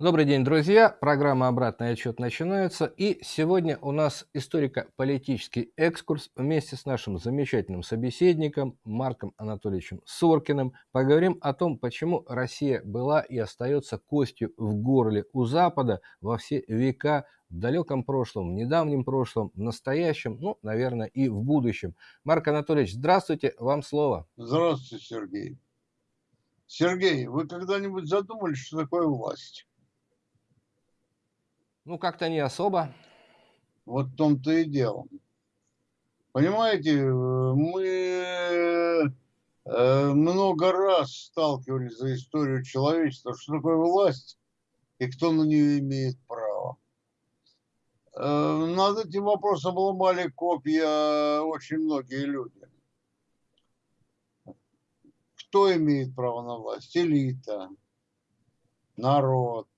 Добрый день, друзья! Программа «Обратный отчет» начинается. И сегодня у нас историко-политический экскурс вместе с нашим замечательным собеседником Марком Анатольевичем Соркиным. Поговорим о том, почему Россия была и остается костью в горле у Запада во все века в далеком прошлом, в недавнем прошлом, в настоящем, ну, наверное, и в будущем. Марк Анатольевич, здравствуйте, вам слово. Здравствуйте, Сергей. Сергей, вы когда-нибудь задумались, что такое власть? Ну, как-то не особо. Вот в том-то и дело. Понимаете, мы э, много раз сталкивались за историю человечества, что такое власть и кто на нее имеет право. Э, над этим вопросом ломали копья очень многие люди. Кто имеет право на власть? Элита, народ,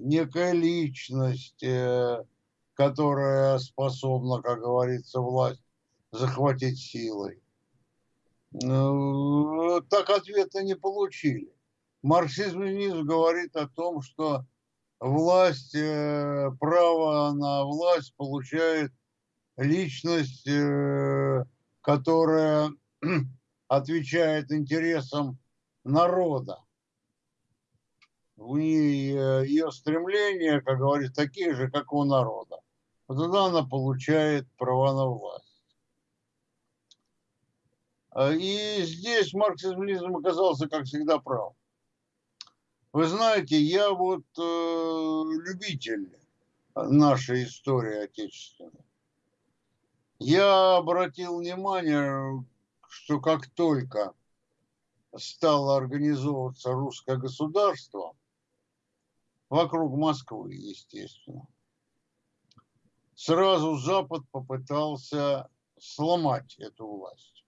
некая личность, э, которая способна, как говорится, власть захватить силой. Ну, так ответа не получили. Марксизм-ленизм говорит о том, что власть, э, право на власть получает личность, э, которая отвечает интересам народа ее стремления, как говорится, такие же, как у народа. Вот тогда она получает права на власть. А, и здесь марксизм оказался, как всегда, прав. Вы знаете, я вот э, любитель нашей истории отечественной. Я обратил внимание, что как только стало организовываться русское государство, вокруг Москвы, естественно. Сразу Запад попытался сломать эту власть.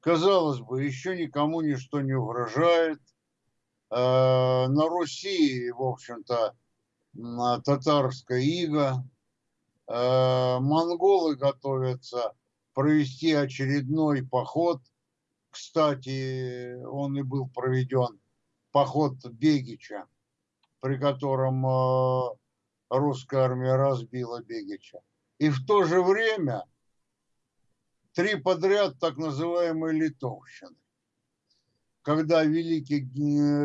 Казалось бы, еще никому ничто не угрожает. Э, на Руси, в общем-то, татарская ига. Э, монголы готовятся провести очередной поход. Кстати, он и был проведен, поход Бегича при котором э, русская армия разбила Бегича. И в то же время три подряд так называемые литовщины. Когда великий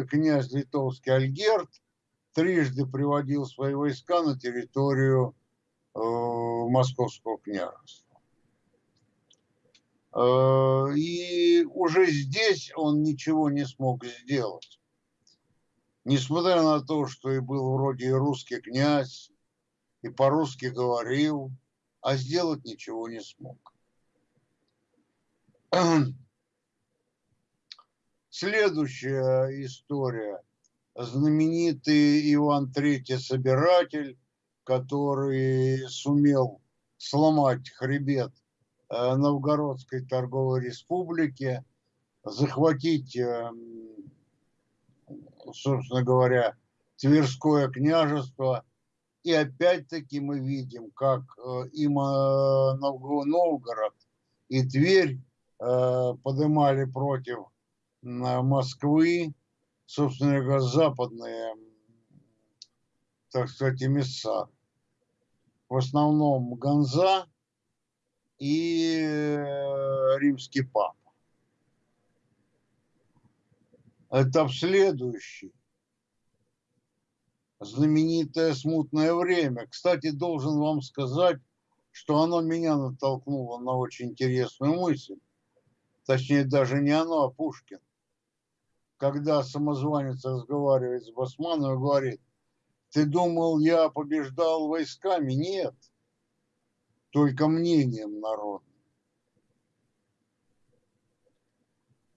князь литовский Альгерт трижды приводил свои войска на территорию э, Московского княжества. Э, и уже здесь он ничего не смог сделать несмотря на то, что и был вроде и русский князь, и по-русски говорил, а сделать ничего не смог. Следующая история. Знаменитый Иван III Собиратель, который сумел сломать хребет э, Новгородской торговой республики, захватить эм, собственно говоря, Тверское княжество. И опять-таки мы видим, как э, и Новгород, и Тверь э, поднимали против Москвы, собственно говоря, западные, так сказать, эмиссары. В основном Ганза и э, римский пап. Этап следующий. Знаменитое смутное время. Кстати, должен вам сказать, что оно меня натолкнуло на очень интересную мысль. Точнее, даже не оно, а Пушкин. Когда самозванец разговаривает с Басманом и говорит, ты думал, я побеждал войсками? Нет, только мнением народа.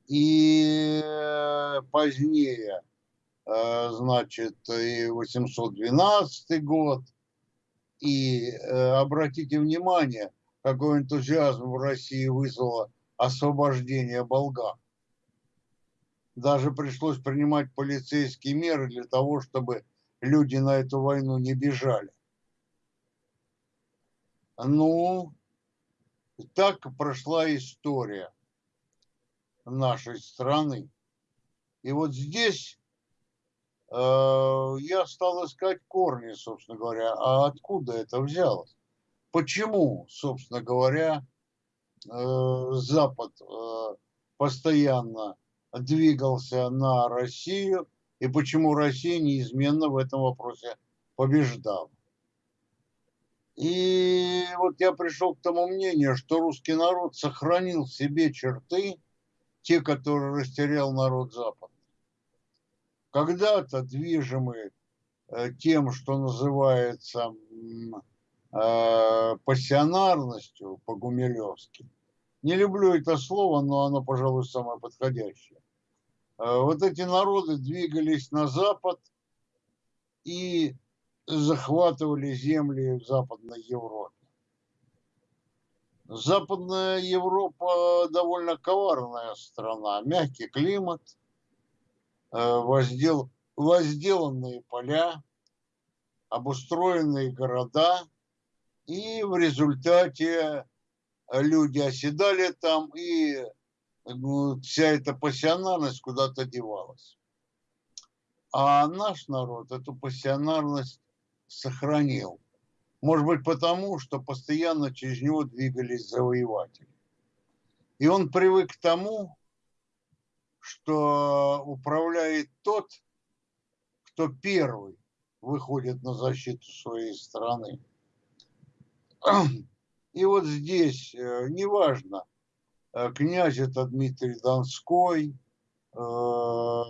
И позднее э, значит, и 812 год. И обратите внимание, какой энтузиазм в России вызвало освобождение болгар. Даже пришлось принимать полицейские меры для того, чтобы люди на эту войну не бежали. Ну, так прошла история нашей страны. И вот здесь э, я стал искать корни, собственно говоря, а откуда это взялось? Почему, собственно говоря, э, Запад э, постоянно двигался на Россию и почему Россия неизменно в этом вопросе побеждала? И вот я пришел к тому мнению, что русский народ сохранил в себе черты, те, которые растерял народ Запада. Когда-то движимый э, тем, что называется э, пассионарностью по-гумилевски. Не люблю это слово, но оно, пожалуй, самое подходящее. Э, вот эти народы двигались на запад и захватывали земли в Западной Европе. Западная Европа довольно коварная страна, мягкий климат, э, воздел, возделанные поля, обустроенные города, и в результате люди оседали там, и ну, вся эта пассионарность куда-то девалась. А наш народ эту пассионарность сохранил. Может быть потому, что постоянно через него двигались завоеватели. И он привык к тому, что управляет тот, кто первый выходит на защиту своей страны. И вот здесь, э, неважно, э, князь это Дмитрий Донской, э,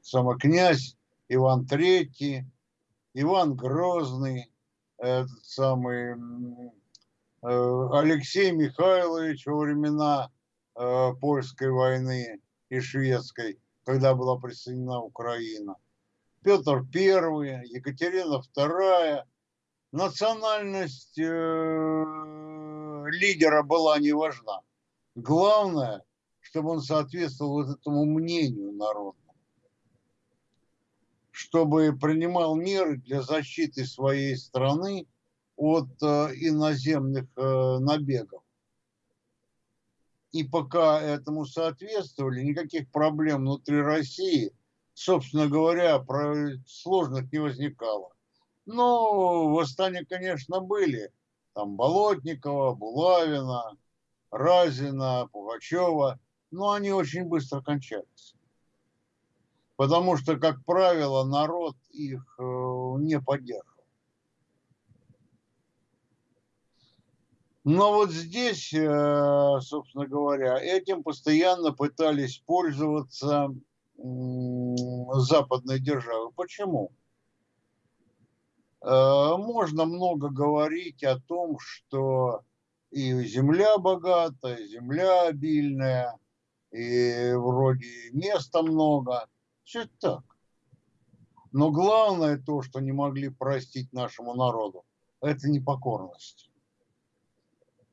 самокнязь Иван Третий, Иван Грозный, этот самый э, Алексей Михайлович во времена э, польской войны и шведской, когда была присоединена Украина, Петр I, Екатерина II. Национальность э, лидера была не важна. Главное, чтобы он соответствовал вот этому мнению народа чтобы принимал меры для защиты своей страны от э, иноземных э, набегов. И пока этому соответствовали, никаких проблем внутри России, собственно говоря, сложных не возникало. Но восстания, конечно, были. Там Болотникова, Булавина, Разина, Пугачева. Но они очень быстро кончались потому что, как правило, народ их э, не поддерживал. Но вот здесь, э, собственно говоря, этим постоянно пытались пользоваться западные державы. Почему? Э, можно много говорить о том, что и земля богатая, земля обильная, и вроде места много – все это так. Но главное то, что не могли простить нашему народу, это непокорность.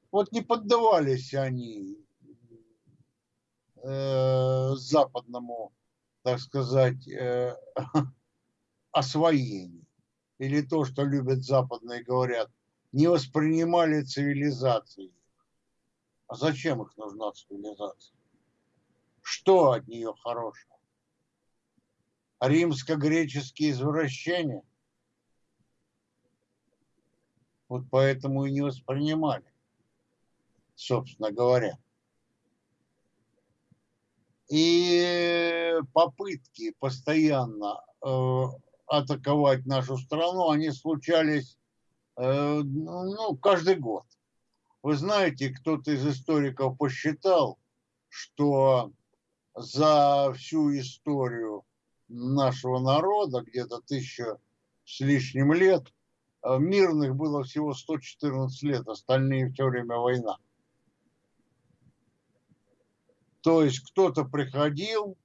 Вот не поддавались они э, западному, так сказать, э, освоению. Или то, что любят западные говорят, не воспринимали цивилизации. А зачем их нужна цивилизация? Что от нее хорошего? Римско-греческие извращения. Вот поэтому и не воспринимали, собственно говоря. И попытки постоянно э, атаковать нашу страну, они случались э, ну, каждый год. Вы знаете, кто-то из историков посчитал, что за всю историю нашего народа, где-то тысяча с лишним лет, а мирных было всего 114 лет, остальные все время война. То есть кто-то приходил,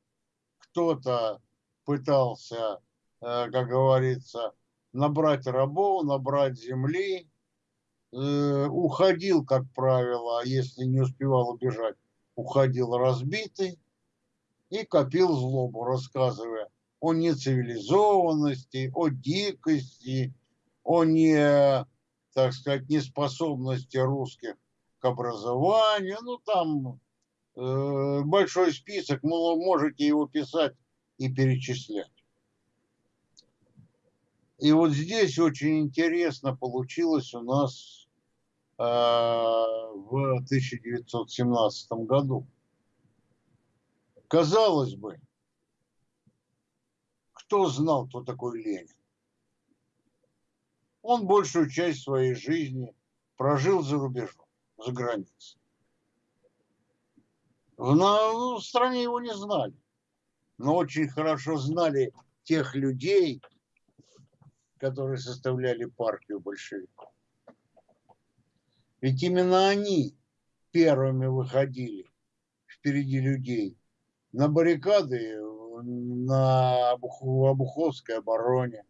кто-то пытался, э, как говорится, набрать рабов, набрать земли, э, уходил, как правило, если не успевал убежать, уходил разбитый и копил злобу, рассказывая о нецивилизованности, о дикости, о не, так сказать, неспособности русских к образованию. Ну, там э, большой список, вы можете его писать и перечислять. И вот здесь очень интересно получилось у нас э, в 1917 году. Казалось бы, кто знал, кто такой Ленин? Он большую часть своей жизни прожил за рубежом, за границей. В, на, в стране его не знали, но очень хорошо знали тех людей, которые составляли партию большевиков. Ведь именно они первыми выходили впереди людей на баррикады на Обуховской обороне,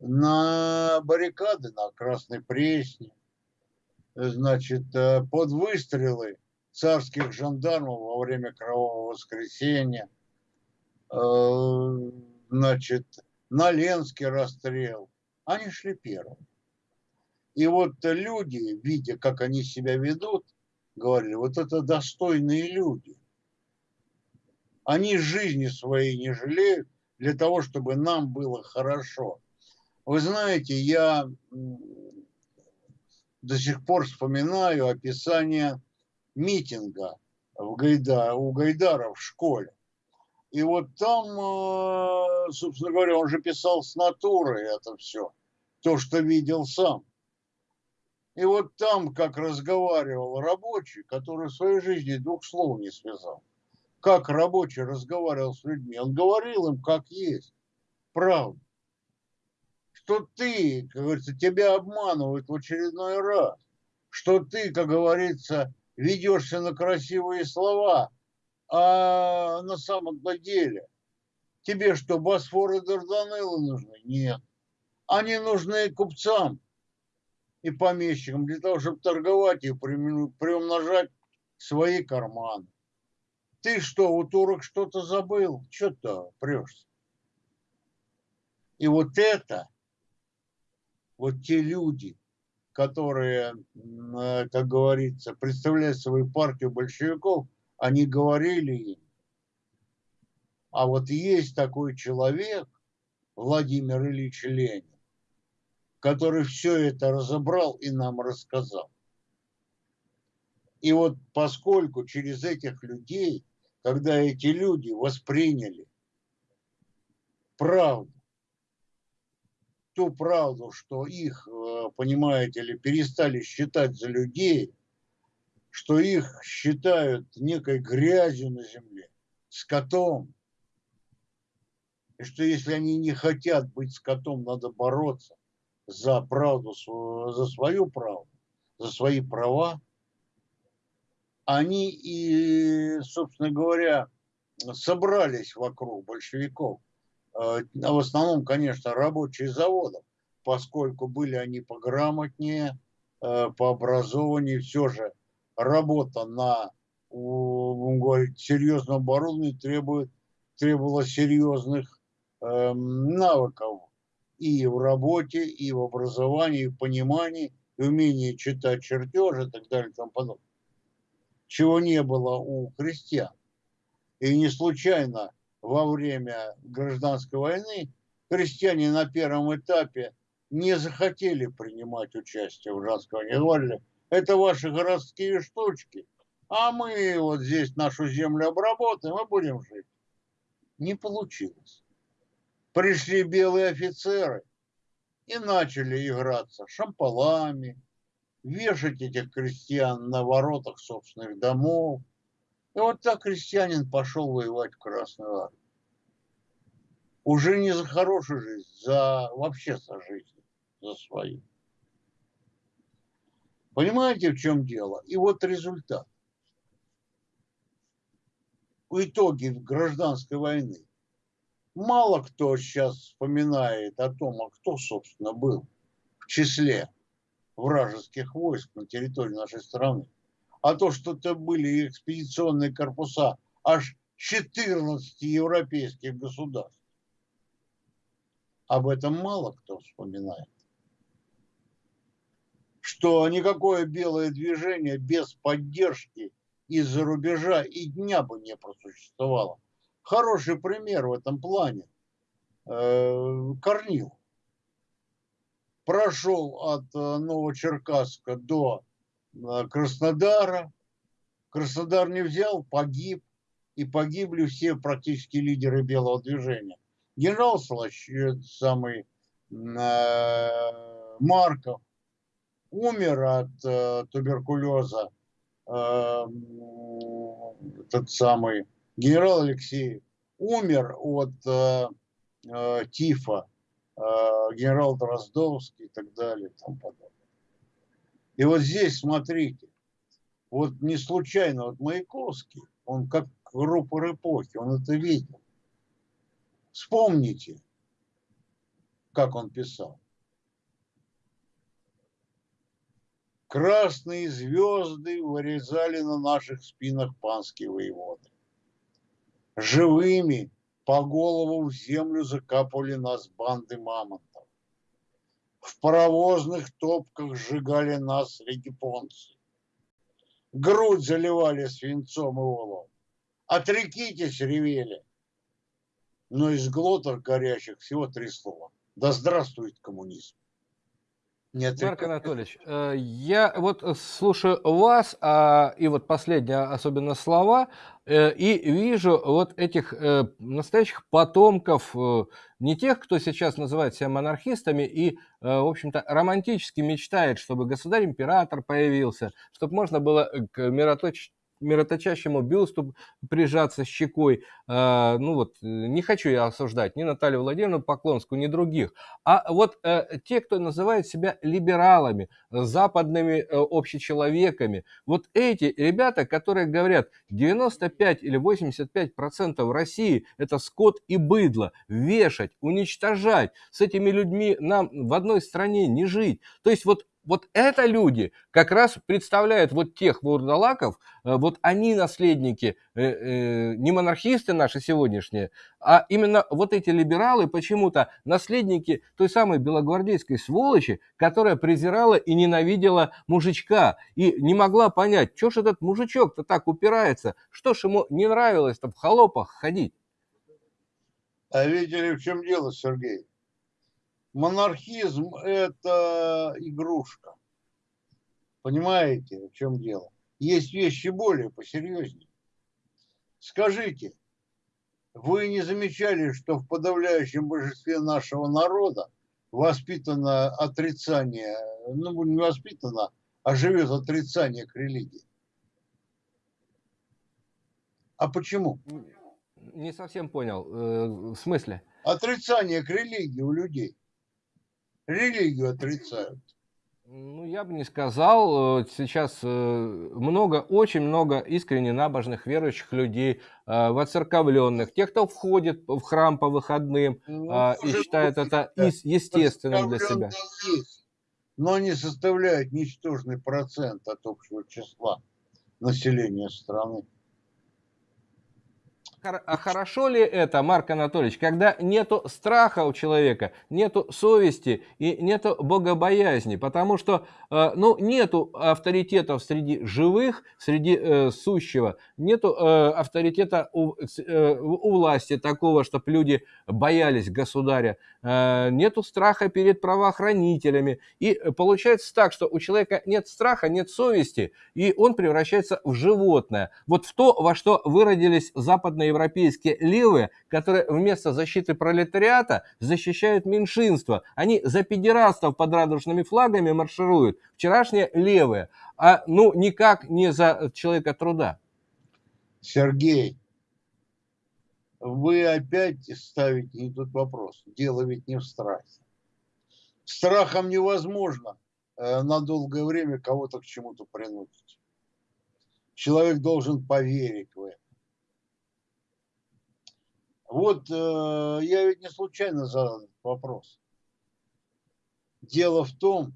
на баррикады на Красной Пресне, значит, э, под выстрелы царских жандармов во время Кровавого воскресенья, э, значит, на Ленский расстрел. Они шли первыми. И вот люди, видя, как они себя ведут, говорили, вот это достойные люди. Они жизни своей не жалеют для того, чтобы нам было хорошо. Вы знаете, я до сих пор вспоминаю описание митинга в Гайда, у Гайдара в школе. И вот там, э, собственно говоря, он же писал с натуры это все, то, что видел сам. И вот там, как разговаривал рабочий, который в своей жизни двух слов не связал как рабочий разговаривал с людьми. Он говорил им, как есть. Правда. Что ты, как говорится, тебя обманывают в очередной раз. Что ты, как говорится, ведешься на красивые слова, а на самом деле тебе что, Босфор и Дарданеллы нужны? Нет. Они нужны купцам и помещикам для того, чтобы торговать и приумножать свои карманы. Ты что, у турок что-то забыл? Что-то прешься. И вот это, вот те люди, которые, э, как говорится, представляют свою партию большевиков, они говорили им. А вот есть такой человек, Владимир Ильич Ленин, который все это разобрал и нам рассказал. И вот поскольку через этих людей когда эти люди восприняли правду, ту правду, что их, э, понимаете ли, перестали считать за людей, что их считают некой грязью на земле, скотом, и что если они не хотят быть скотом, надо бороться за правду, за свою правду, за свои права, они и, собственно говоря, собрались вокруг большевиков. А в основном, конечно, рабочие заводов, поскольку были они пограмотнее, э, по образованию, все же работа на будем говорить, серьезном оборудовании требует, требовала серьезных э, навыков и в работе, и в образовании, и в понимании, и умении читать чертежи и так далее и тому подобное чего не было у крестьян. И не случайно во время гражданской войны крестьяне на первом этапе не захотели принимать участие в войне. Говорили, это ваши городские штучки, а мы вот здесь нашу землю обработаем и будем жить. Не получилось. Пришли белые офицеры и начали играться шампалами, вешать этих крестьян на воротах собственных домов. И вот так крестьянин пошел воевать в Красную Армию. Уже не за хорошую жизнь, за вообще за жизнь, за свою. Понимаете, в чем дело? И вот результат. В итоге гражданской войны Мало кто сейчас вспоминает о том, а кто, собственно, был в числе вражеских войск на территории нашей страны. А то, что это были экспедиционные корпуса аж 14 европейских государств. Об этом мало кто вспоминает. Что никакое белое движение без поддержки из-за рубежа и дня бы не просуществовало. Хороший пример в этом плане. Э, Корнил прошел от э, Новочеркасска до э, Краснодара. Краснодар не взял, погиб. И погибли все практически лидеры белого движения. Генерал Слащ, самый Марков, умер от туберкулеза этот самый генерал Алексеев, умер от э, э, тифа, э, генерал Дроздовский и так далее и тому подобное. И вот здесь, смотрите, вот не случайно, вот Маяковский, он как рупор эпохи, он это видел. Вспомните, как он писал. Красные звезды вырезали на наших спинах панские воеводы. Живыми по голову в землю закапывали нас банды мамонтов. В паровозных топках сжигали нас регипонцы. Грудь заливали свинцом и олом. Отрекитесь, ревели. Но из глотов горящих всего три слова. Да здравствует коммунизм. Нет, Марк Анатольевич, э, я вот слушаю вас, а, и вот последние особенно слова, э, и вижу вот этих э, настоящих потомков, не тех, кто сейчас называет себя монархистами и, в общем-то, романтически мечтает, чтобы государь-император появился, чтобы можно было к мироточ мироточащему бюсту прижаться щекой. А, ну вот, не хочу я осуждать ни Наталью Владимировну Поклонскую, ни других. А вот э, те, кто называет себя либералами, западными э, общечеловеками, вот эти ребята, которые говорят, 95 или 85 процентов России это скот и быдло, вешать, уничтожать, с этими людьми нам в одной стране не жить. То есть вот вот это люди как раз представляют вот тех вурдалаков, э, вот они наследники, э, э, не монархисты наши сегодняшние, а именно вот эти либералы почему-то наследники той самой белогвардейской сволочи, которая презирала и ненавидела мужичка и не могла понять, что ж этот мужичок-то так упирается, что ж ему не нравилось-то в холопах ходить. А видели, в чем дело, Сергей? Монархизм – это игрушка. Понимаете, в чем дело? Есть вещи более посерьезнее. Скажите, вы не замечали, что в подавляющем большинстве нашего народа воспитано отрицание, ну не воспитано, а живет отрицание к религии? А почему? Не совсем понял. Э, в смысле? Отрицание к религии у людей религию отрицают. Ну, я бы не сказал. Э, сейчас э, много, очень много искренне набожных верующих людей, э, воцерковленных, тех, кто входит в храм по выходным ну, и считает это естественным для себя. Есть, но они составляют ничтожный процент от общего числа населения страны. А хорошо ли это, Марк Анатольевич, когда нету страха у человека, нету совести и нету богобоязни, потому что э, ну, нету авторитетов среди живых, среди э, сущего, нету э, авторитета у, э, у власти такого, чтобы люди боялись государя, э, нету страха перед правоохранителями. И получается так, что у человека нет страха, нет совести, и он превращается в животное. Вот в то, во что выродились западные европейские левые, которые вместо защиты пролетариата защищают меньшинство. Они за педерастов под радужными флагами маршируют. Вчерашние левые. А ну никак не за человека труда. Сергей, вы опять ставите не тот вопрос. Дело ведь не в страхе. Страхом невозможно э, на долгое время кого-то к чему-то принудить. Человек должен поверить в это. Вот э, я ведь не случайно задал этот вопрос. Дело в том,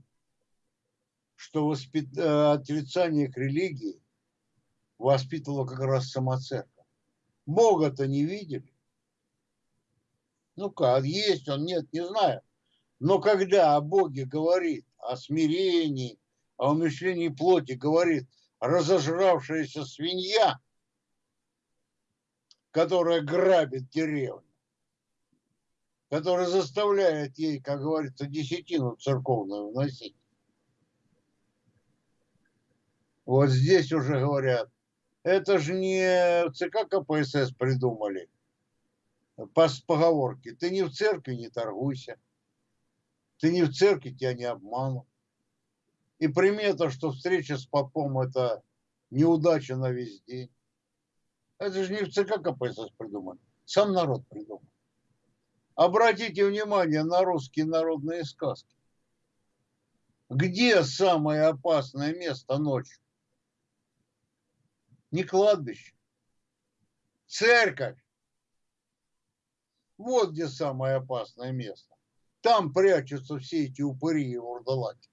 что воспит... Э, отрицание к религии воспитывало как раз сама церковь. Бога-то не видели. Ну как, есть он, нет, не знаю. Но когда о Боге говорит, о смирении, о умышлении плоти говорит разожравшаяся свинья, которая грабит деревню, которая заставляет ей, как говорится, десятину церковную вносить. Вот здесь уже говорят, это же не ЦК КПСС придумали по поговорке. Ты не в церкви, не торгуйся. Ты не в церкви, тебя не обманут. И примета, что встреча с попом – это неудача на весь день. Это же не в ЦК КПСС придумали. Сам народ придумал. Обратите внимание на русские народные сказки. Где самое опасное место ночью? Не кладбище. Церковь. Вот где самое опасное место. Там прячутся все эти упыри и вурдалаки.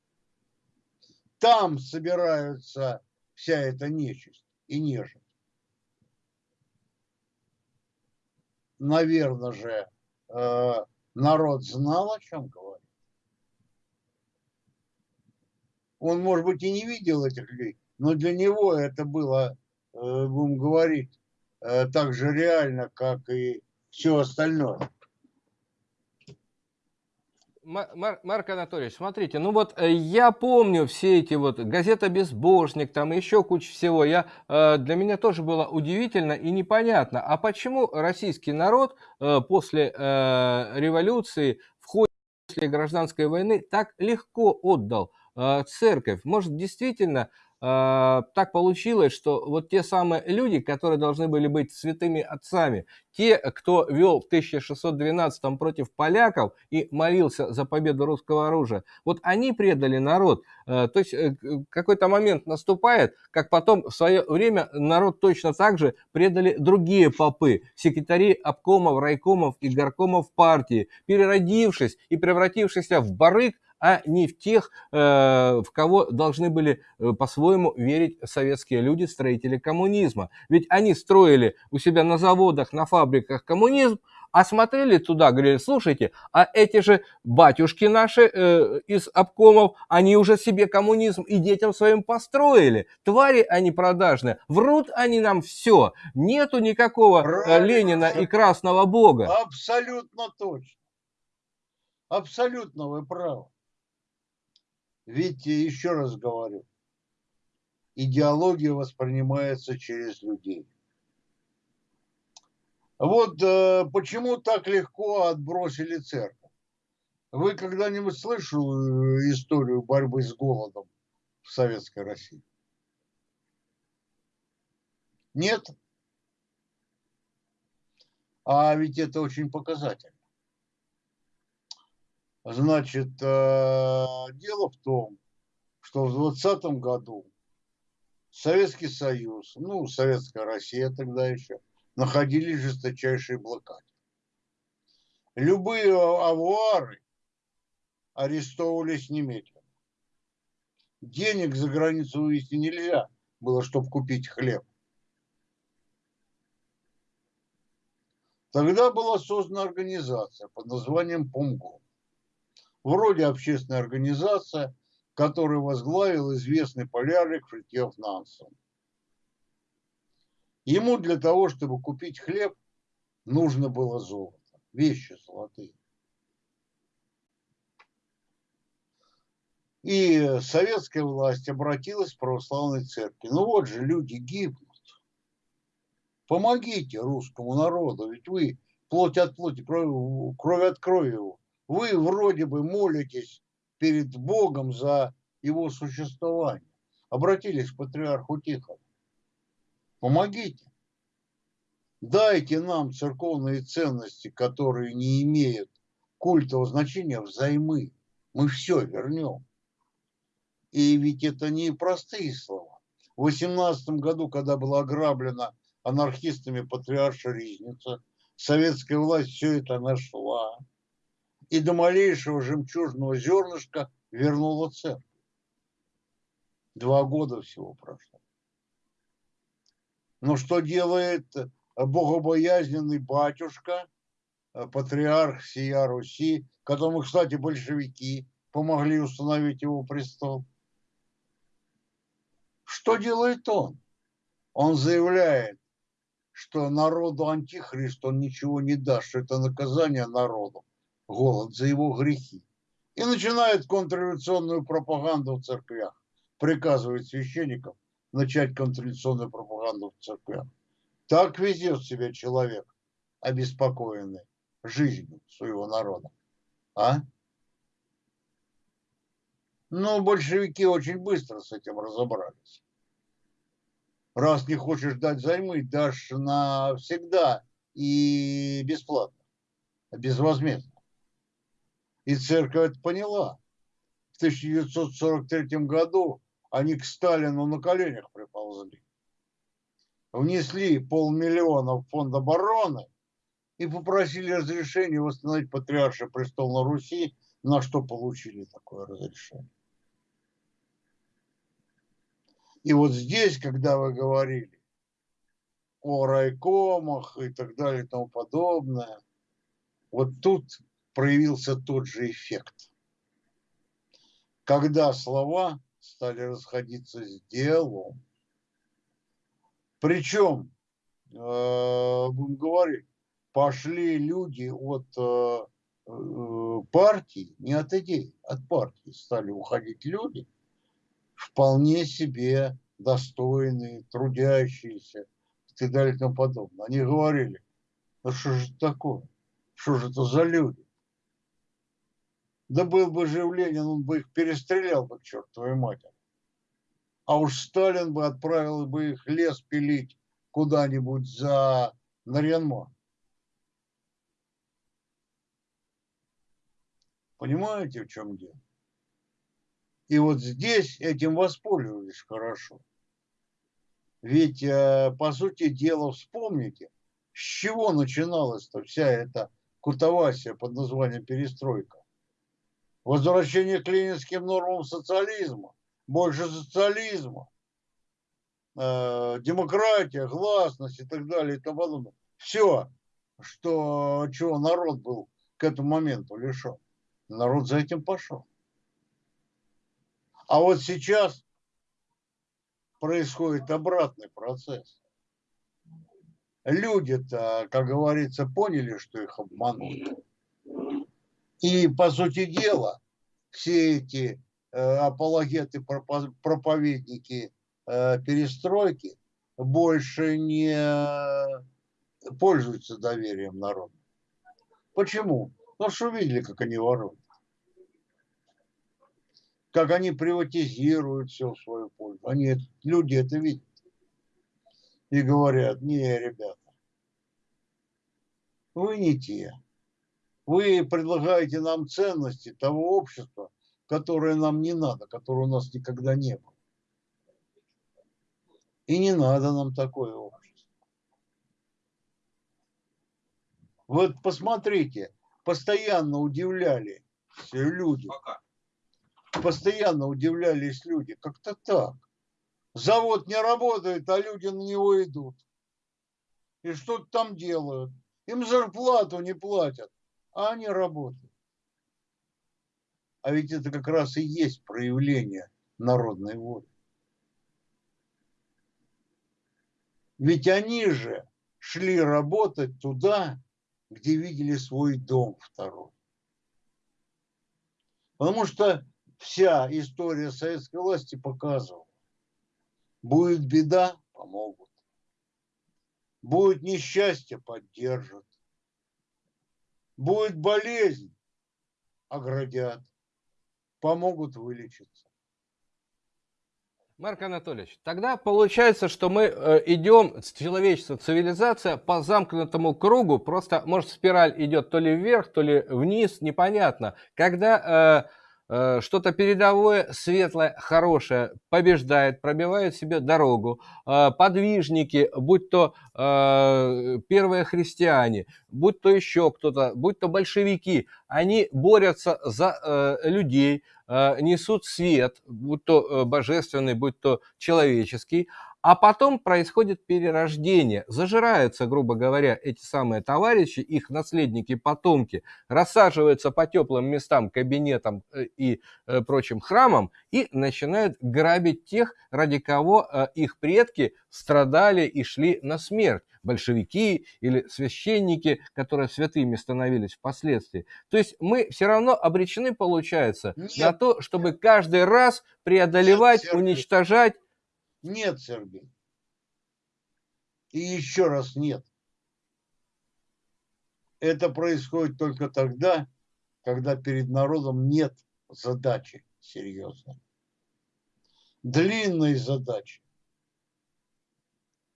Там собираются вся эта нечисть и нежить. Наверное же, э, народ знал, о чем говорит. Он, может быть, и не видел этих людей, но для него это было, э, будем говорить, э, так же реально, как и все остальное. Мар Марк Анатольевич, смотрите, ну вот э, я помню все эти вот газета «Безбожник», там еще куча всего. Я, э, для меня тоже было удивительно и непонятно, а почему российский народ э, после революции, в ходе после гражданской войны так легко отдал церковь? Может, действительно так получилось, что вот те самые люди, которые должны были быть святыми отцами, те, кто вел в 1612 против поляков и молился за победу русского оружия, вот они предали народ. Э, то есть э, какой-то момент наступает, как потом в свое время народ точно так же предали другие попы, секретари обкомов, райкомов и горкомов партии, переродившись и превратившись в барыг, а не в тех, э, в кого должны были э, по-своему верить советские люди, строители коммунизма. Ведь они строили у себя на заводах, на фабриках коммунизм, а смотрели туда, говорили, слушайте, а эти же батюшки наши э, из обкомов, они уже себе коммунизм и детям своим построили. Твари они продажные, врут они нам все. Нету никакого э, Ленина и Красного Бога. Абсолютно точно. Абсолютно вы правы. Ведь, еще раз говорю, идеология воспринимается через людей. Вот э, почему так легко отбросили церковь. Вы когда-нибудь слышали историю борьбы с голодом в Советской России? Нет? А ведь это очень показательно. Значит, э, дело в том, что в 20 году Советский Союз, ну, Советская Россия тогда еще, находились в жесточайшей блокаде. Любые авуары арестовывались немедленно. Денег за границу вывести нельзя было, чтобы купить хлеб. Тогда была создана организация под названием ПОМГО вроде общественная организация, которую возглавил известный полярник Фритьев Нансен. Ему для того, чтобы купить хлеб, нужно было золото, вещи золотые. И советская власть обратилась к православной церкви. Ну вот же люди гибнут. Помогите русскому народу, ведь вы плоть от плоти, кровь, кровь от крови его вы вроде бы молитесь перед Богом за его существование. Обратились к патриарху Тихону. Помогите. Дайте нам церковные ценности, которые не имеют культового значения, взаймы. Мы все вернем. И ведь это не простые слова. В 18 году, когда была ограблена анархистами патриарша Ризница, советская власть все это нашла и до малейшего жемчужного зернышка вернула церковь. Два года всего прошло. Но что делает богобоязненный батюшка, патриарх сия Руси, которому, кстати, большевики помогли установить его престол? Что делает он? Он заявляет, что народу антихрист он ничего не даст, что это наказание народу, голод за его грехи. И начинает контрреволюционную пропаганду в церквях, приказывает священникам начать контрреволюционную пропаганду в церквях. Так везет себя человек, обеспокоенный жизнью своего народа. А? Но большевики очень быстро с этим разобрались раз не хочешь дать займы, дашь навсегда и бесплатно, безвозмездно. И церковь это поняла. В 1943 году они к Сталину на коленях приползли. Внесли полмиллиона в фонд обороны и попросили разрешения восстановить патриарша престол на Руси, на что получили такое разрешение. И вот здесь, когда вы говорили о райкомах и так далее и тому подобное, вот тут проявился тот же эффект. Когда слова стали расходиться с делом, причем, э, будем говорить, пошли люди от э, э, партии, не от идей, от партии стали уходить люди – вполне себе достойные, трудящиеся и так далее и тому подобное. Они говорили, ну что же это такое? Что же это за люди? Да был бы жив Ленин, он бы их перестрелял бы к чертовой матери. А уж Сталин бы отправил бы их лес пилить куда-нибудь за Нарьянма. Понимаете, в чем дело? И вот здесь этим воспользовались хорошо. Ведь, э, по сути дела, вспомните, с чего начиналась-то вся эта кутовасия под названием перестройка. Возвращение к ленинским нормам социализма, больше социализма, э, демократия, гласность и так далее и тому подобное. Все, что, чего народ был к этому моменту лишен. Народ за этим пошел. А вот сейчас происходит обратный процесс. Люди-то, как говорится, поняли, что их обманули. И, по сути дела, все эти э, апологеты, проповедники э, перестройки больше не пользуются доверием народа. Почему? Ну, что видели, как они воруют как они приватизируют все в свою пользу. Они, люди это видят и говорят, не, ребята, вы не те. Вы предлагаете нам ценности того общества, которое нам не надо, которое у нас никогда не было. И не надо нам такое общество. Вот посмотрите, постоянно удивляли люди. Постоянно удивлялись люди. Как-то так. Завод не работает, а люди на него идут. И что-то там делают. Им зарплату не платят, а они работают. А ведь это как раз и есть проявление народной воли. Ведь они же шли работать туда, где видели свой дом второй. Потому что вся история советской власти показывала. Будет беда – помогут. Будет несчастье – поддержат. Будет болезнь – оградят. Помогут вылечиться. Марк Анатольевич, тогда получается, что мы э, идем, человечество, цивилизация по замкнутому кругу, просто, может, спираль идет то ли вверх, то ли вниз, непонятно. Когда э, что-то передовое, светлое, хорошее побеждает, пробивает себе дорогу. Э, подвижники, будь то э, первые христиане, будь то еще кто-то, будь то большевики, они борются за людей, несут свет, будь то божественный, будь то человеческий, а потом происходит перерождение. Зажираются, грубо говоря, эти самые товарищи, их наследники, потомки, рассаживаются по теплым местам, кабинетам э, и э, прочим храмам и начинают грабить тех, ради кого э, их предки страдали и шли на смерть большевики или священники, которые святыми становились впоследствии. То есть мы все равно обречены, получается, Нет. на то, чтобы каждый раз преодолевать, Нет, уничтожать нет, Сергей. И еще раз нет. Это происходит только тогда, когда перед народом нет задачи серьезной. Длинной задачи,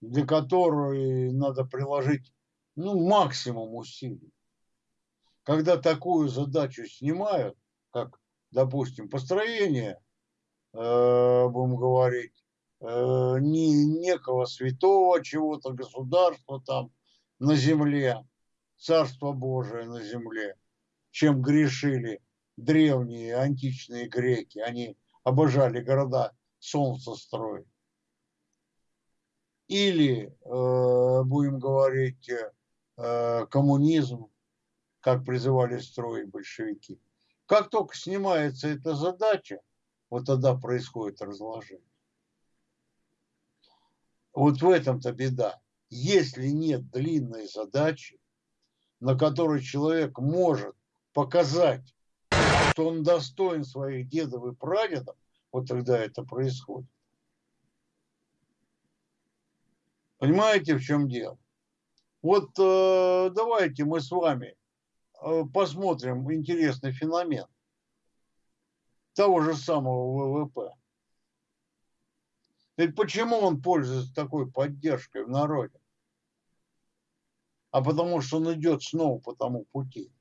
для которой надо приложить ну, максимум усилий. Когда такую задачу снимают, как, допустим, построение, э, будем говорить, не, некого святого чего-то, государства там на земле, Царство Божие на земле, чем грешили древние античные греки. Они обожали города солнца строить. Или, э, будем говорить, э, коммунизм, как призывали строить большевики. Как только снимается эта задача, вот тогда происходит разложение. Вот в этом-то беда. Если нет длинной задачи, на которой человек может показать, что он достоин своих дедов и прадедов, вот тогда это происходит. Понимаете, в чем дело? Вот э, давайте мы с вами э, посмотрим интересный феномен того же самого ВВП. Ведь почему он пользуется такой поддержкой в народе? А потому что он идет снова по тому пути.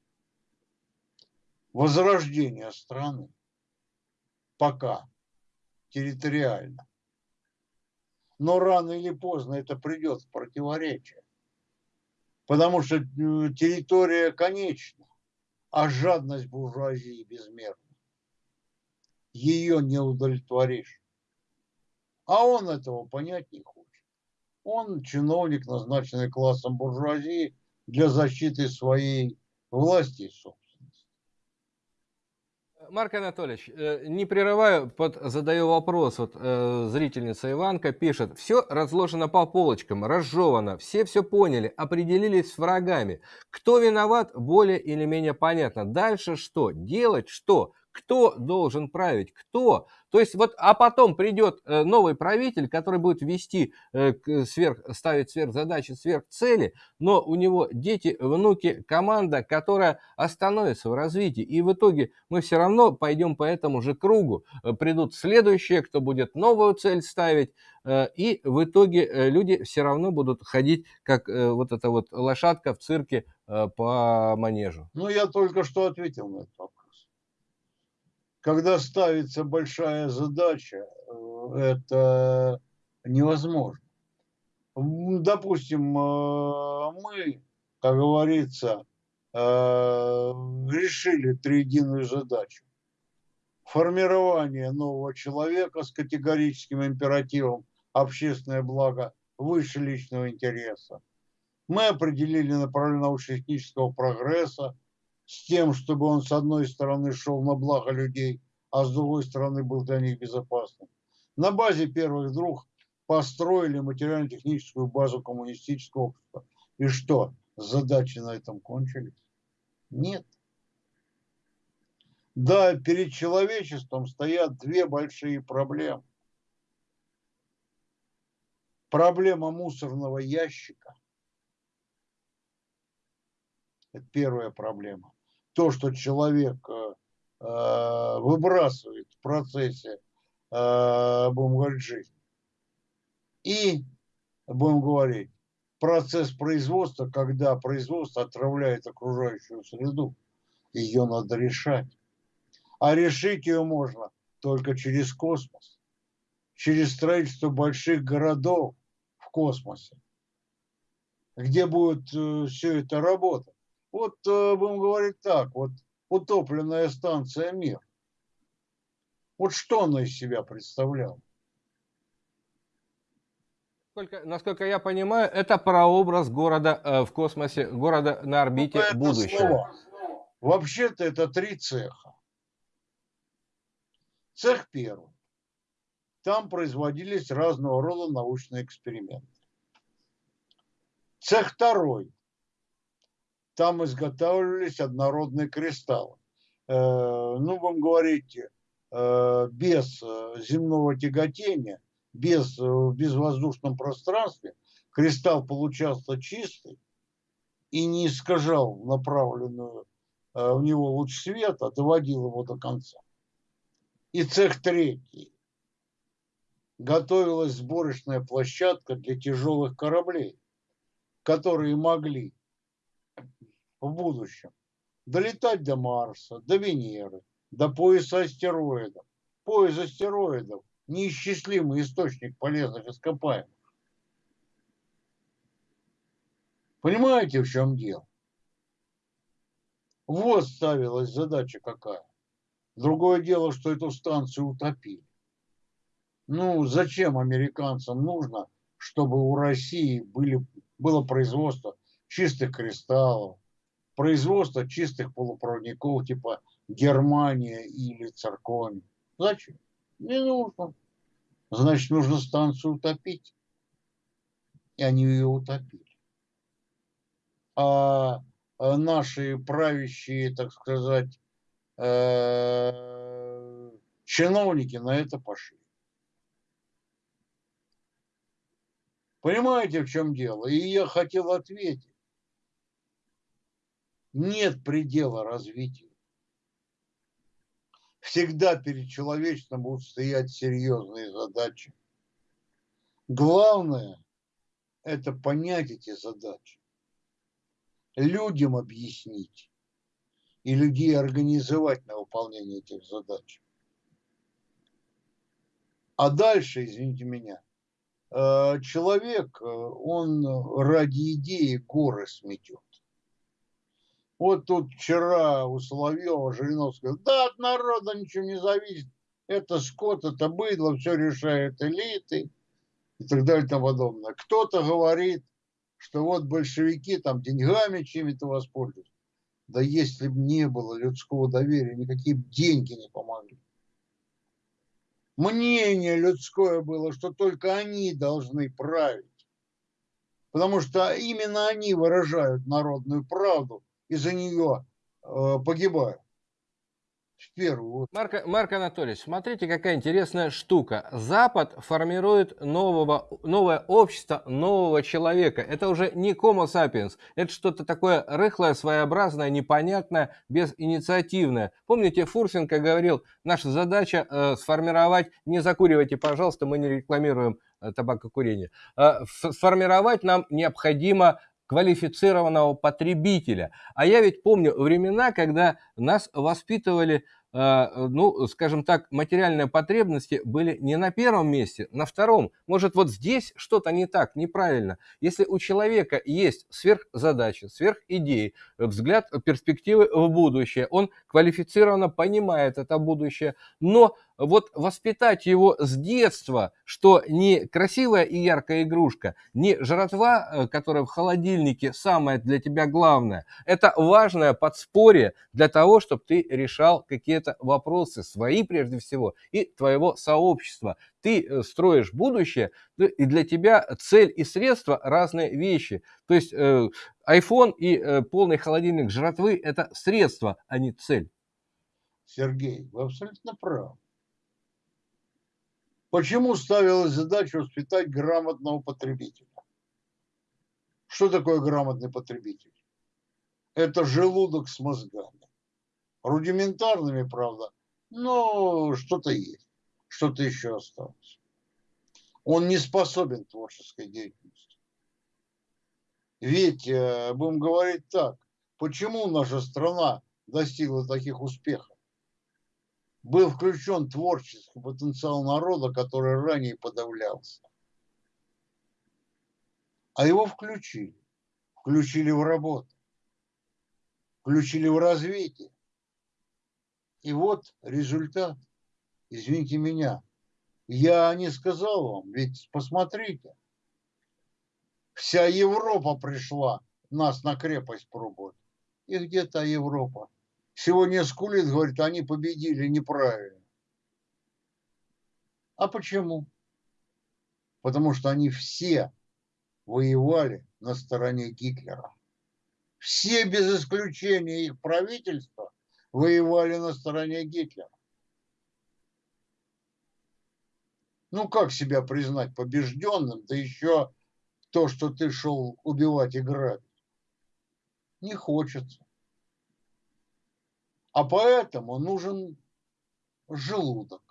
Возрождение страны. Пока. Территориально. Но рано или поздно это придет в противоречие. Потому что э, территория конечна, а жадность буржуазии безмерна. Ее не удовлетворишь. А он этого понять не хочет. Он чиновник, назначенный классом буржуазии для защиты своей власти и собственности. Марк Анатольевич, э, не прерываю, под, задаю вопрос. Вот э, зрительница Иванка пишет. Все разложено по полочкам, разжевано, все все поняли, определились с врагами. Кто виноват, более или менее понятно. Дальше что? Делать что? Кто должен править? Кто? То есть вот, а потом придет э, новый правитель, который будет вести, э, сверх, ставить сверх задачи, сверх цели, но у него дети, внуки, команда, которая остановится в развитии. И в итоге мы все равно пойдем по этому же кругу. Э, придут следующие, кто будет новую цель ставить, и в итоге люди все равно будут ходить, как вот эта вот лошадка в цирке по манежу. Ну, я только что ответил на этот вопрос когда ставится большая задача, э, это невозможно. Допустим, э, мы, как говорится, э, решили триединую задачу. Формирование нового человека с категорическим императивом общественное благо выше личного интереса. Мы определили направление научно-технического прогресса, с тем, чтобы он с одной стороны шел на благо людей, а с другой стороны был для них безопасным. На базе первых друг построили материально-техническую базу коммунистического общества. И что, задачи на этом кончились? Нет. Да, перед человечеством стоят две большие проблемы. Проблема мусорного ящика. Это первая проблема то, что человек э, э, выбрасывает в процессе, э, будем говорить, жизни. И, будем говорить, процесс производства, когда производство отравляет окружающую среду, ее надо решать. А решить ее можно только через космос, через строительство больших городов в космосе, где будет все это работать. Вот э, будем говорить так, вот утопленная станция «Мир». Вот что она из себя представляла? Насколько, насколько я понимаю, это прообраз города э, в космосе, города на орбите ну, будущего. Вообще-то это три цеха. Цех первый. Там производились разного рода научные эксперименты. Цех второй. Там изготавливались однородные кристаллы. Э, ну, вам говорите, э, без э, земного тяготения, без, в безвоздушном пространстве, кристалл получался чистый и не искажал направленную в него луч света, доводил его до конца. И цех третий. Готовилась сборочная площадка для тяжелых кораблей, которые могли в будущем долетать до Марса, до Венеры, до пояса астероидов. Пояс астероидов – неисчислимый источник полезных ископаемых. Понимаете, в чем дело? Вот ставилась задача какая. Другое дело, что эту станцию утопили. Ну, зачем американцам нужно, чтобы у России были, было производство чистых кристаллов, производство чистых полупроводников типа Германия или Циркония? Зачем? Не нужно. Значит, нужно станцию утопить. И они ее утопили. А, а наши правящие, так сказать, Э, чиновники на это пошли. Понимаете, в чем дело? И я хотел ответить. Нет предела развитию. Всегда перед человечеством будут стоять серьезные задачи. Главное – это понять эти задачи, людям объяснить и людей организовать на выполнение этих задач. А дальше, извините меня, э, человек, э, он ради идеи горы сметет. Вот тут вчера у Соловьева Жириновского, да, от народа ничего не зависит, это скот, это быдло, все решает элиты и так далее и тому подобное. Кто-то говорит, что вот большевики там деньгами чем-то воспользуются. Да если бы не было людского доверия, никакие деньги не помогли. Мнение людское было, что только они должны править. Потому что именно они выражают народную правду и за нее э, погибают в первую Марк, Марк Анатольевич, смотрите, какая интересная штука. Запад формирует нового, новое общество нового человека. Это уже не Homo sapiens, это что-то такое рыхлое, своеобразное, непонятное, безинициативное. Помните, Фурсенко говорил, наша задача э, сформировать, не закуривайте, пожалуйста, мы не рекламируем э, табакокурение, э, сформировать нам необходимо квалифицированного потребителя. А я ведь помню времена, когда нас воспитывали а, ну, скажем так, материальные потребности были не на первом месте, на втором. Может, вот здесь что-то не так, неправильно. Если у человека есть сверхзадачи, сверхидеи, взгляд, перспективы в будущее, он квалифицированно понимает это будущее, но вот воспитать его с детства, что не красивая и яркая игрушка, не жратва, э, которая в холодильнике самое для тебя главное, это важное подспорье для того, чтобы ты решал какие-то вопросы свои прежде всего и твоего сообщества. Ты э, строишь будущее, и для тебя цель и средства разные вещи. То есть э, iPhone и полный холодильник жратвы – это средство, а не цель. Сергей, вы абсолютно правы. Почему ставилась задача воспитать грамотного потребителя? Что такое грамотный потребитель? Это желудок с мозгами. Рудиментарными, правда, но что-то есть, что-то еще осталось. Он не способен творческой деятельности. Ведь, э, будем говорить так, почему наша страна достигла таких успехов? Был включен творческий потенциал народа, который ранее подавлялся. А его включили. Включили в работу. Включили в развитие. И вот результат. Извините меня. Я не сказал вам, ведь посмотрите. Вся Европа пришла нас на крепость пробовать. И где то Европа? Сегодня скулит, говорит, они победили неправильно. А почему? Потому что они все воевали на стороне Гитлера. Все без исключения их правительства воевали на стороне Гитлера. Ну, как себя признать побежденным, да еще то, что ты шел убивать и грабить? Не хочется. А поэтому нужен желудок,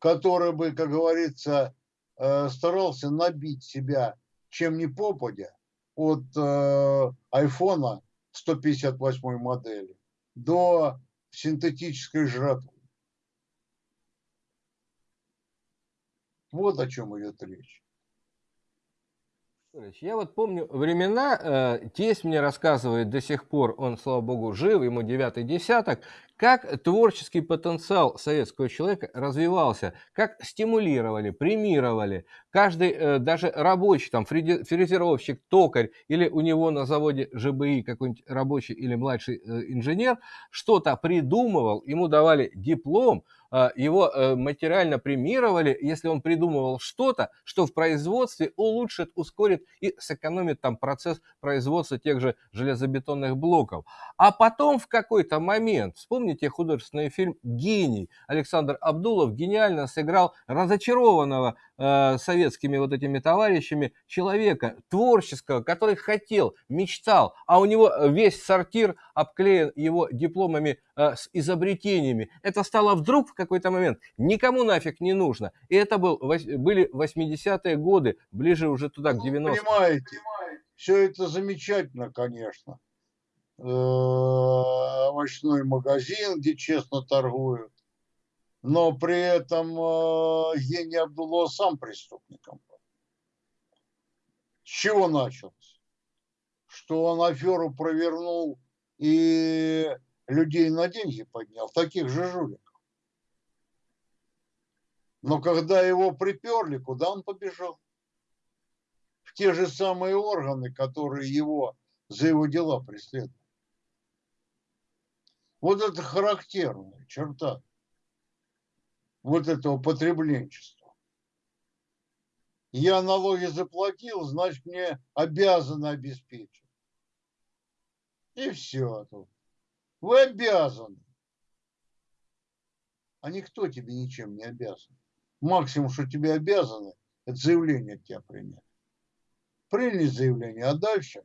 который бы, как говорится, э, старался набить себя чем ни попадя от э, айфона 158 модели до синтетической жратвы. Вот о чем идет речь. Я вот помню времена, э, тесть мне рассказывает до сих пор, он, слава богу, жив, ему девятый десяток, как творческий потенциал советского человека развивался, как стимулировали, премировали. Каждый, э, даже рабочий, там, фрезеровщик, токарь или у него на заводе ЖБИ какой-нибудь рабочий или младший э, инженер что-то придумывал, ему давали диплом, его э, материально премировали, если он придумывал что-то, что в производстве улучшит, ускорит и сэкономит там процесс производства тех же железобетонных блоков. А потом в какой-то момент, вспомните художественный фильм «Гений», Александр Абдулов гениально сыграл разочарованного э, советскими вот этими товарищами человека, творческого, который хотел, мечтал, а у него весь сортир обклеен его дипломами э, с изобретениями. Это стало вдруг в какой-то момент никому нафиг не нужно. И это был, были 80-е годы, ближе уже туда, к 90-м. Ну, понимаете, все это замечательно, конечно. Э, овощной магазин, где честно торгуют. Но при этом э, Ени Абдулла сам преступником был. С чего началось? Что он аферу провернул и людей на деньги поднял, таких же жуликов. Но когда его приперли, куда он побежал? В те же самые органы, которые его за его дела преследуют. Вот это характерная черта вот этого потребленчества. Я налоги заплатил, значит, мне обязаны обеспечить. И все тут. Вы обязаны. А никто тебе ничем не обязан. Максимум, что тебе обязаны, это заявление от тебя принять. Приняли заявление, а дальше,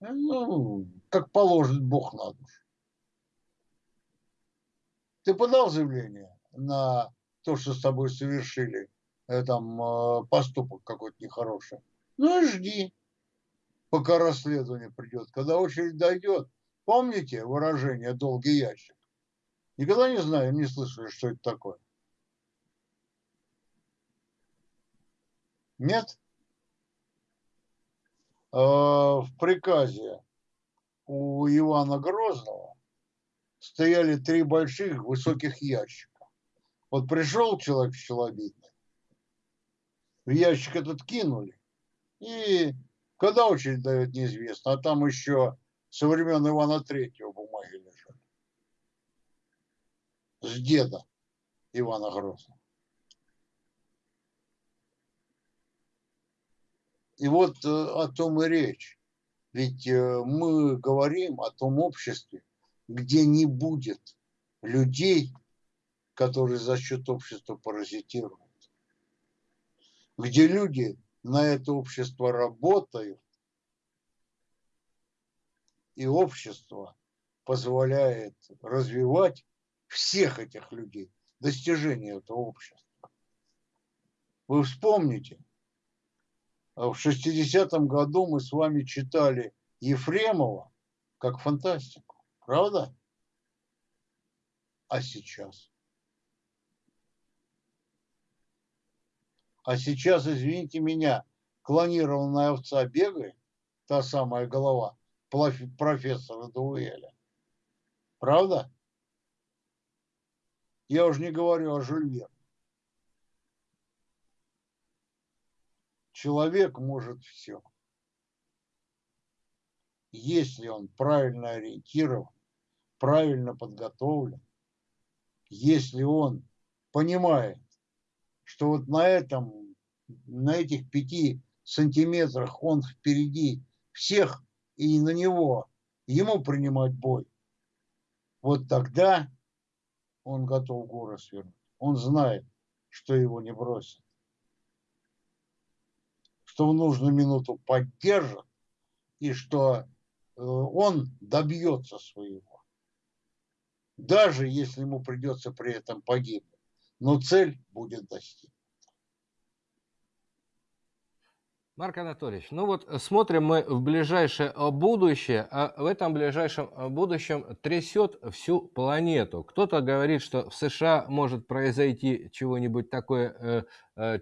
ну, как положит Бог на душу. Ты подал заявление на то, что с тобой совершили, э, там, э, поступок какой-то нехороший. Ну и жди, пока расследование придет. Когда очередь дойдет, помните выражение «долгий ящик»? Никогда не знаю, не слышали, что это такое. Нет? Э, в приказе у Ивана Грозного стояли три больших высоких ящика. Вот пришел человек человидный, в ящик этот кинули, и когда очередь дает, неизвестно, а там еще со времен Ивана Третьего бумаги лежали. С деда Ивана Грозного. И вот э, о том и речь. Ведь э, мы говорим о том обществе, где не будет людей, которые за счет общества паразитируют. Где люди на это общество работают, и общество позволяет развивать всех этих людей, достижения этого общества. Вы вспомните – в 60-м году мы с вами читали Ефремова как фантастику. Правда? А сейчас? А сейчас, извините меня, клонированная овца бегает, та самая голова профессора Дуэля. Правда? Я уже не говорю о Жюль Человек может все. Если он правильно ориентирован, правильно подготовлен, если он понимает, что вот на этом, на этих пяти сантиметрах он впереди всех, и на него, ему принимать бой, вот тогда он готов горы свернуть. Он знает, что его не бросят. Что в нужную минуту поддержат, и что э, он добьется своего. Даже если ему придется при этом погибнуть. Но цель будет достигнута. Марк Анатольевич, ну вот смотрим мы в ближайшее будущее, а в этом ближайшем будущем трясет всю планету. Кто-то говорит, что в США может произойти чего-нибудь такое Э,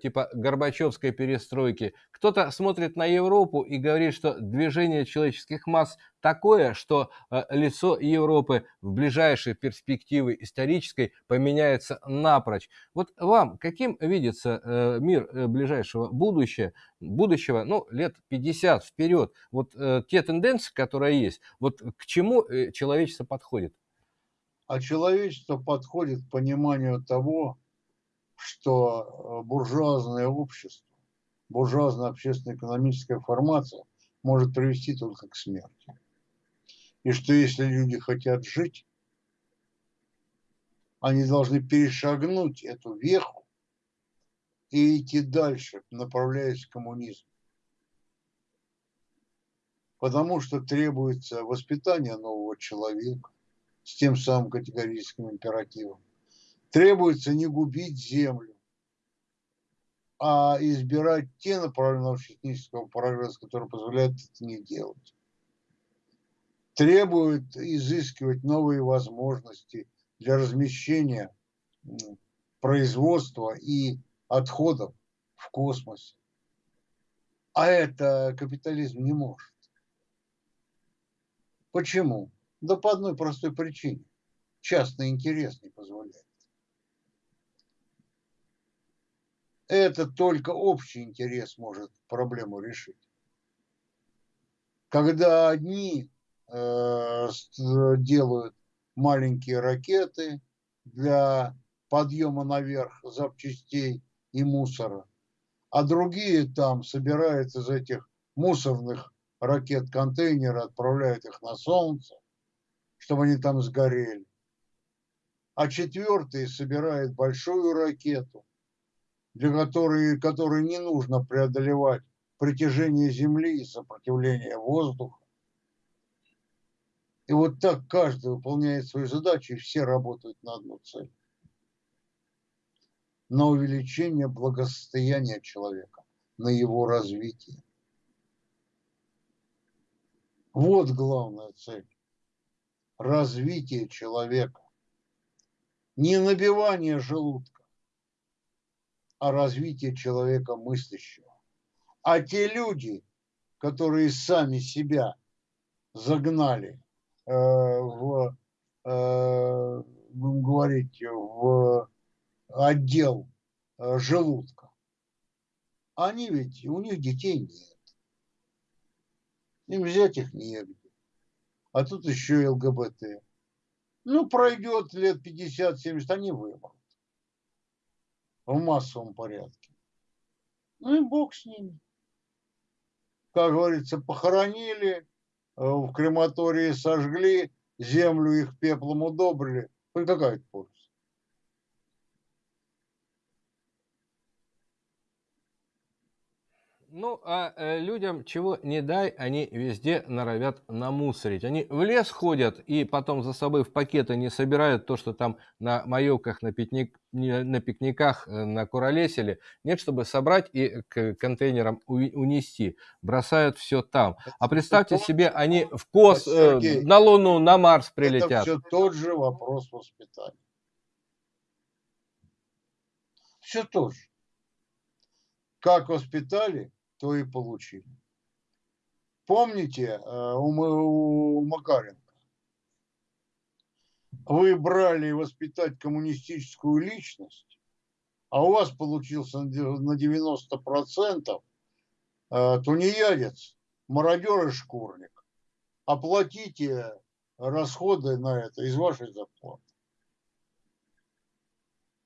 типа Горбачевской перестройки. Кто-то смотрит на Европу и говорит, что движение человеческих масс такое, что э, лицо Европы в ближайшей перспективе исторической поменяется напрочь. Вот вам каким видится э, мир ближайшего будущего, будущего, ну, лет 50 вперед? Вот те тенденции, которые есть, вот к чему человечество подходит? А человечество подходит к пониманию того, что э, буржуазное общество, буржуазная общественно-экономическая формация может привести только к смерти. И что если люди хотят жить, они должны перешагнуть эту веху и идти дальше, направляясь к коммунизму. Потому что требуется воспитание нового человека с тем самым категорическим императивом требуется не губить землю, а избирать те направления научно-технического прогресса, которые позволяют это не делать. Требует изыскивать новые возможности для размещения производства и отходов в космосе. А это капитализм не может. Почему? Да по одной простой причине. Частный интерес не позволяет. Это только общий интерес может проблему решить. Когда одни э, делают маленькие ракеты для подъема наверх запчастей и мусора, а другие там собирают из этих мусорных ракет контейнеры, отправляют их на солнце, чтобы они там сгорели. А четвертый собирает большую ракету, для которой, которой не нужно преодолевать притяжение Земли и сопротивление воздуха. И вот так каждый выполняет свою задачу, и все работают на одну цель. На увеличение благосостояния человека, на его развитие. Вот главная цель. Развитие человека. Не набивание желудка о развитии человека мыслящего. А те люди, которые сами себя загнали э, в, э, будем говорить, в отдел э, желудка, они ведь, у них детей нет. Им взять их негде. А тут еще и ЛГБТ. Ну, пройдет лет 50-70, они вымрут в массовом порядке. Ну и бог с ними. Как говорится, похоронили, э, в крематории сожгли, землю их пеплом удобрили. Какая-то польза. Ну, а э, людям чего не дай, они везде норовят намусорить. Они в лес ходят и потом за собой в пакеты не собирают то, что там на маевках, на, пикник, на пикниках э, накуролесили. Нет, чтобы собрать и к контейнерам унести. Бросают все там. А представьте себе, они в кос, э, на Луну, на Марс прилетят. Это все тот же вопрос воспитания. Все то же. Как воспитали, то и получили. Помните э, у Макаренко? Вы брали воспитать коммунистическую личность, а у вас получился на 90% э, тунеядец, мародер и шкурник. Оплатите расходы на это из вашей зарплаты.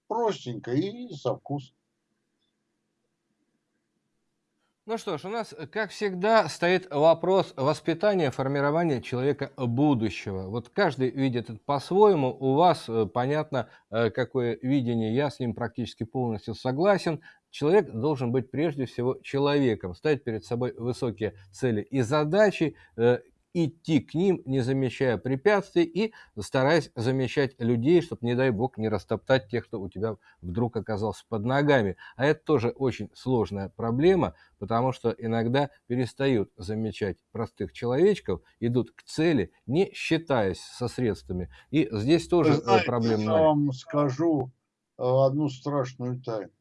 Простенько и со вкусом. Ну что ж, у нас, как всегда, стоит вопрос воспитания, формирования человека будущего. Вот каждый видит это по-своему. У вас э, понятно, э, какое видение, я с ним практически полностью согласен. Человек должен быть прежде всего человеком, ставить перед собой высокие цели и задачи, э, идти к ним, не замечая препятствий и стараясь замечать людей, чтобы, не дай бог, не растоптать тех, кто у тебя вдруг оказался под ногами. А это тоже очень сложная проблема, потому что иногда перестают замечать простых человечков, идут к цели, не считаясь со средствами. И здесь тоже знаете, проблема. Я вам скажу э, одну страшную тайну.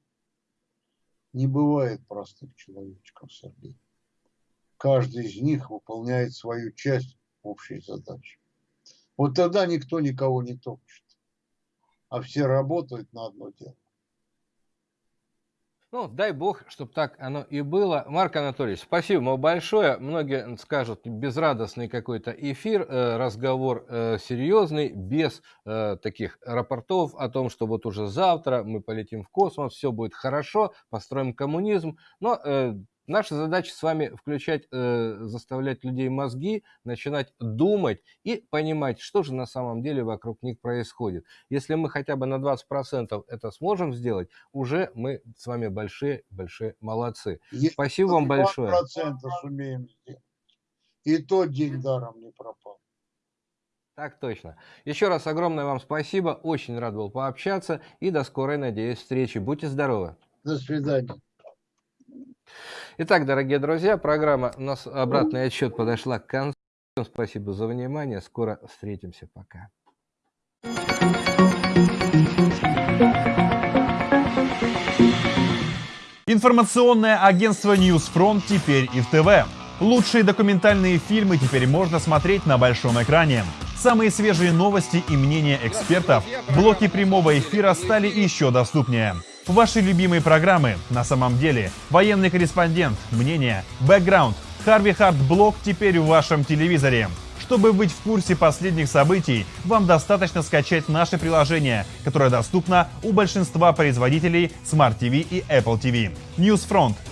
Не бывает простых человечков, Сергей каждый из них выполняет свою часть общей задачи. Вот тогда никто никого не топчет, а все работают на одно дело. Ну, дай бог, чтобы так оно и было. Марк Анатольевич, спасибо вам большое. Многие скажут, безрадостный какой-то эфир, э, разговор э, серьезный, без э, таких рапортов о том, что вот уже завтра мы полетим в космос, все будет хорошо, построим коммунизм. Но Наша задача с вами включать, э, заставлять людей мозги, начинать думать и понимать, что же на самом деле вокруг них происходит. Если мы хотя бы на 20% это сможем сделать, уже мы с вами большие-большие молодцы. Если Спасибо вам большое. сумеем сделать. И тот день даром не пропал. Так точно. Еще раз огромное вам спасибо. Очень рад был пообщаться. И до скорой, надеюсь, встречи. Будьте здоровы. До свидания. Итак, дорогие друзья, программа у нас обратный отчет подошла к концу. Спасибо за внимание. Скоро встретимся. Пока. Информационное агентство Newsfront теперь и в ТВ. Лучшие документальные фильмы теперь можно смотреть на большом экране. Самые свежие новости и мнения экспертов, блоки прямого эфира стали еще доступнее. Ваши любимые программы на самом деле. Военный корреспондент, мнение, бэкграунд, Харви Хард Блог теперь в вашем телевизоре. Чтобы быть в курсе последних событий, вам достаточно скачать наше приложение, которое доступно у большинства производителей Smart TV и Apple TV. Newsfront